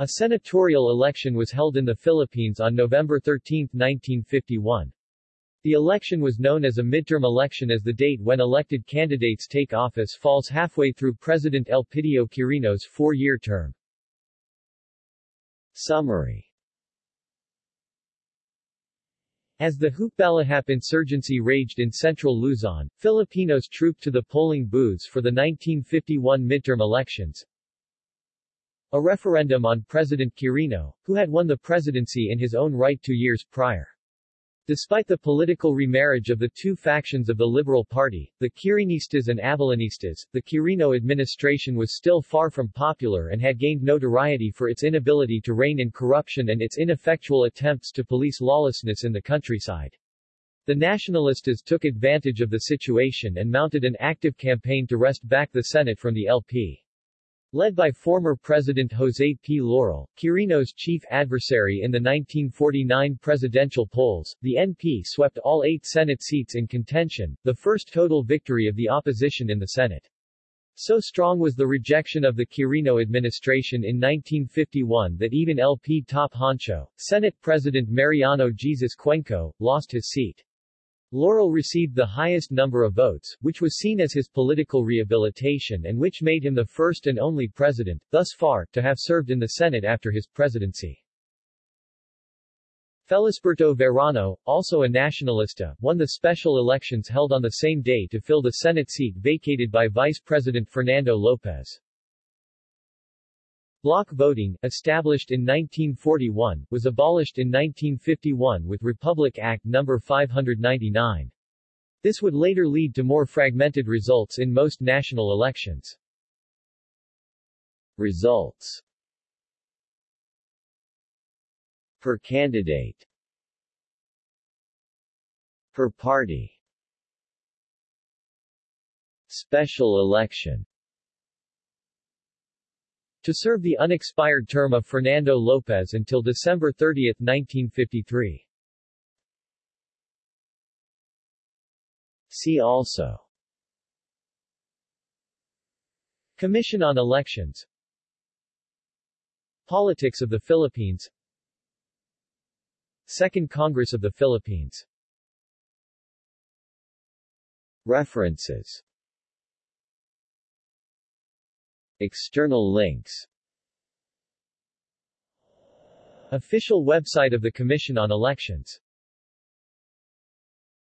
A senatorial election was held in the Philippines on November 13, 1951. The election was known as a midterm election as the date when elected candidates take office falls halfway through President Elpidio Quirino's four-year term. Summary As the Hukbalahap insurgency raged in central Luzon, Filipinos trooped to the polling booths for the 1951 midterm elections. A referendum on President Quirino, who had won the presidency in his own right two years prior. Despite the political remarriage of the two factions of the Liberal Party, the Quirinistas and Avelinistas, the Quirino administration was still far from popular and had gained notoriety for its inability to rein in corruption and its ineffectual attempts to police lawlessness in the countryside. The Nacionalistas took advantage of the situation and mounted an active campaign to wrest back the Senate from the LP. Led by former President Jose P. Laurel, Quirino's chief adversary in the 1949 presidential polls, the NP swept all eight Senate seats in contention, the first total victory of the opposition in the Senate. So strong was the rejection of the Quirino administration in 1951 that even LP top honcho, Senate President Mariano Jesus Cuenco, lost his seat. Laurel received the highest number of votes, which was seen as his political rehabilitation and which made him the first and only president, thus far, to have served in the Senate after his presidency. Felisberto Verano, also a nationalista, won the special elections held on the same day to fill the Senate seat vacated by Vice President Fernando Lopez. Block voting, established in 1941, was abolished in 1951 with Republic Act No. 599. This would later lead to more fragmented results in most national elections. Results Per candidate Per party Special election to serve the unexpired term of Fernando Lopez until December 30, 1953. See also. Commission on Elections. Politics of the Philippines. Second Congress of the Philippines. References External links. Official website of the Commission on Elections